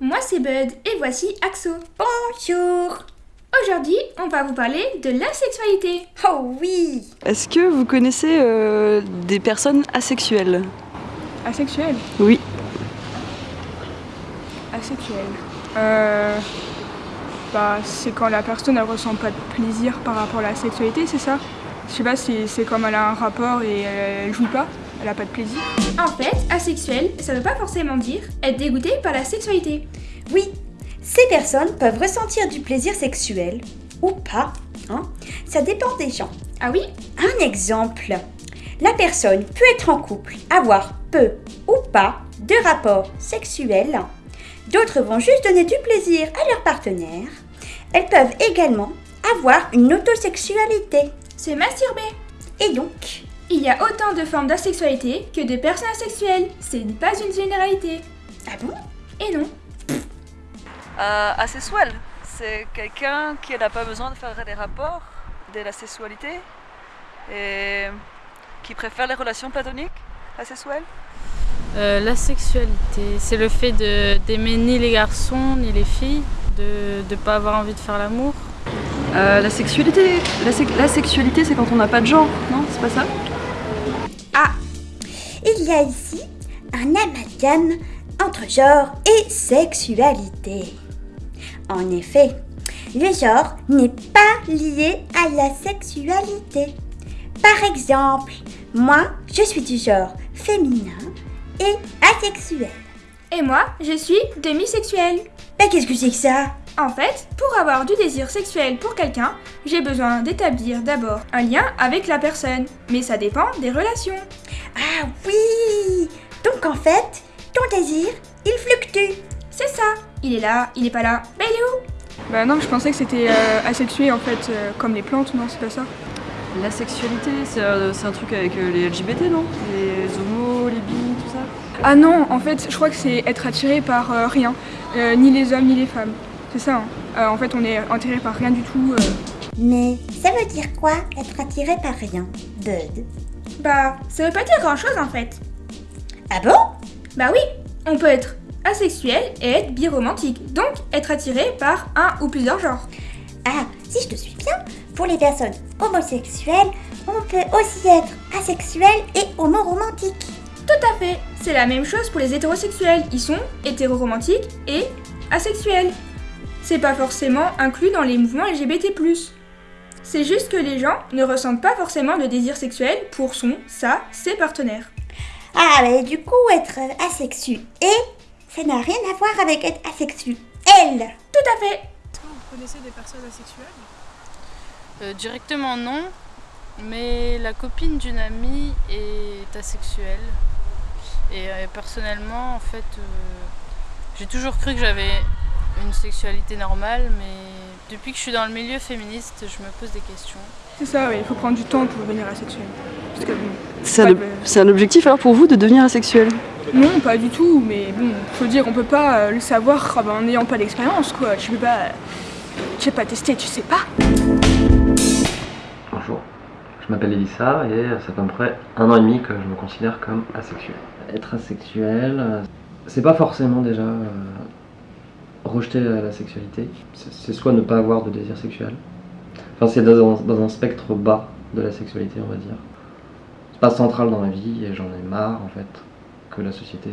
moi c'est Bud et voici Axo. Bonjour Aujourd'hui, on va vous parler de la sexualité. Oh oui Est-ce que vous connaissez euh, des personnes asexuelles? Asexuel Oui. Asexuel. Euh, bah, c'est quand la personne elle ressent pas de plaisir par rapport à la sexualité, c'est ça? Je sais pas, c'est c'est comme elle a un rapport et elle, elle jouit pas, elle a pas de plaisir. En fait, asexuel, ça veut pas forcément dire être dégoûté par la sexualité. Oui, ces personnes peuvent ressentir du plaisir sexuel ou pas. Hein Ça dépend des gens. Ah oui? Un exemple. La personne peut être en couple, avoir peu ou pas de rapports sexuels. D'autres vont juste donner du plaisir à leur partenaire. Elles peuvent également avoir une autosexualité. C'est masturber. Et donc, Il y a autant de formes d'asexualité que de personnes asexuelles. C'est pas une généralité. ah bon? Et non. Euh, Asexuel, c'est quelqu'un qui n'a pas besoin de faire des rapports de la sexualité et qui préfère les relations platoniques asexuelles? Euh, la sexualité, c'est le fait de- d'aimer ni les garçons ni les filles, de ne pas avoir envie de faire l'amour. Euh, la sexualité, la, sex- la sexualité c'est quand on n'a pas de genre, non? C'est pas ça? Il y a ici un amalgame entre genre et sexualité. En effet, le genre n'est pas lié à la sexualité. Par exemple, moi, je suis du genre féminin et asexuel. Et moi, je suis demisexuelle. Mais qu'est-ce que c'est que ça? En fait, pour avoir du désir sexuel pour quelqu'un, j'ai besoin d'établir d'abord un lien avec la personne. Mais ça dépend des relations. Ah oui Donc en fait, ton désir, il fluctue. C'est ça. Il est là, il est pas là. Bah il est où? Bah non, je pensais que c'était euh, asexué en fait, euh, comme les plantes, non, c'est pas ça La sexualité, c'est euh, un truc avec les LGBT, non? Les homos, les bi, tout ça? Ah non, en fait, je crois que c'est être attiré par euh, rien, Euh, ni les hommes ni les femmes. C'est ça. hein. Euh, en fait, on est attiré par rien du tout. euh. Mais ça veut dire quoi être attiré par rien, Bud Bah, ça veut pas dire grand chose en fait. Ah bon? Bah oui, on peut être asexuel et être biromantique, donc être attiré par un ou plusieurs genres. Ah, si je te suis bien, pour les personnes homosexuelles, on peut aussi être asexuel et homoromantique. Tout à fait, c'est la même chose pour les hétérosexuels, ils sont hétéroromantiques et asexuels. C'est pas forcément inclus dans les mouvements LGBT+. C'est juste que les gens ne ressentent pas forcément de désir sexuel pour son, sa, ses partenaires. Ah, mais du coup, être asexuel, ça n'a rien à voir avec être asexuel. Elle Tout à fait Est-ce que vous connaissez des personnes asexuelles? Euh, directement non, mais la copine d'une amie est asexuelle. Et euh, personnellement, en fait, euh, j'ai toujours cru que j'avais une sexualité normale, mais depuis que je suis dans le milieu féministe, je me pose des questions. C'est ça, oui, il faut prendre du temps pour devenir asexuel. Parce que bon, C'est un, un objectif alors pour vous de devenir asexuel? Non, pas du tout, mais bon, faut dire, on peut pas euh, le savoir ah ben, en n'ayant pas d'expérience, quoi. Tu peux pas. euh, Tu sais pas tester, tu sais pas. Bonjour, je m'appelle Elissa et ça fait à peu près un an et demi que je me considère comme asexuel. Être asexuel, euh, c'est pas forcément déjà euh, rejeter la, la sexualité, c'est soit ne pas avoir de désir sexuel, enfin c'est dans, un- dans un spectre bas de la sexualité on va dire. C'est pas central dans la vie et j'en ai marre en fait que la société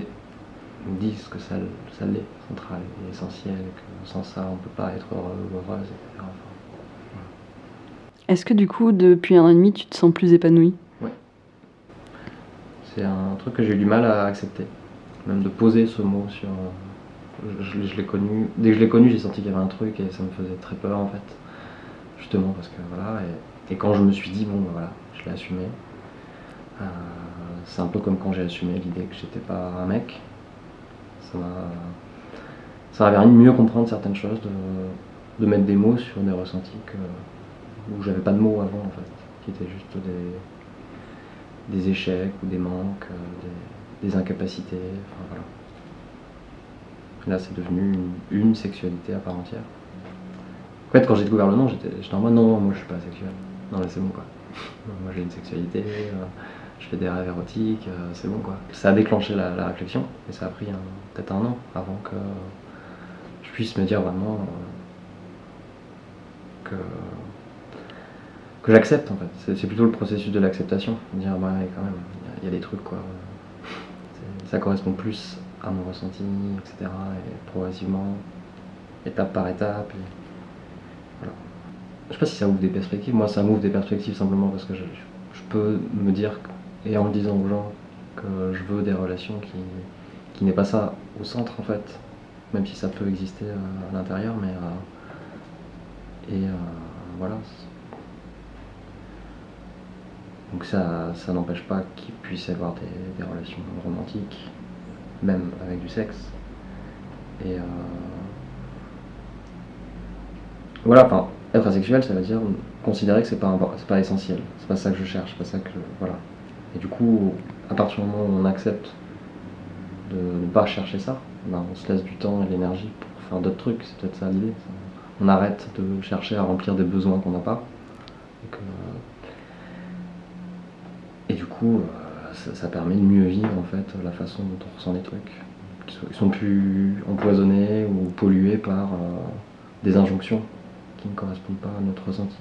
nous dise que ça, ça l'est central et essentiel que sans ça on peut pas être heureux ou heureuse, etc. Enfin, Est-ce que du coup, depuis un an et demi, tu te sens plus épanoui C'est un truc que j'ai eu du mal à accepter. Même de poser ce mot sur. Je, l'ai connu. Dès que je l'ai connu, j'ai senti qu'il y avait un truc et ça me faisait très peur en fait. Justement parce que voilà. Et, quand je me suis dit, bon ben voilà, je l'ai assumé. euh, c'est un peu comme quand j'ai assumé l'idée que j'étais pas un mec. Ça m'a. Ça m'a permis de mieux comprendre certaines choses, de, de mettre des mots sur des ressentis que, où j'avais pas de mots avant en fait. Qui étaient juste des des échecs ou des manques, euh, des, des incapacités. Enfin, voilà. Là, c'est devenu une, sexualité à part entière. En fait, quand j'ai découvert le nom, j'étais en mode non, non, moi je suis pas sexuel. Non, mais c'est bon quoi. moi j'ai une sexualité, euh, je fais des rêves érotiques, euh, c'est bon quoi. Ça a déclenché la, réflexion et ça a pris peut-être un an avant que je puisse me dire vraiment euh, que, que j'accepte en fait. C'est plutôt le processus de l'acceptation. Dire, bah, quand même, il y, a des trucs quoi. Ça correspond plus à mon ressenti, etc. Et progressivement, étape par étape. Et voilà. Je sais pas si ça ouvre des perspectives. Moi, ça m'ouvre des perspectives simplement parce que je, peux me dire, et en le disant aux gens, que je veux des relations qui, qui n'est pas ça au centre en fait, même si ça peut exister euh, à, l'intérieur, mais euh, et euh, voilà. Donc ça, ça n'empêche pas qu'il puisse y avoir des, relations romantiques, même avec du sexe. Et voilà, enfin, être asexuel, ça veut dire considérer que c'est pas, c'est pas essentiel, c'est pas ça que je cherche, pas ça que voilà. Et du coup, à partir du moment où on accepte de ne pas chercher ça, ben, on se laisse du temps et de l'énergie pour faire d'autres trucs, c'est peut-être ça l'idée. On arrête de chercher à remplir des besoins qu'on n'a pas. Et, du coup, euh, ça, permet de mieux vivre en fait la façon dont on ressent les trucs, qui sont, plus empoisonnés ou pollués par euh, des injonctions qui ne correspondent pas à notre ressenti.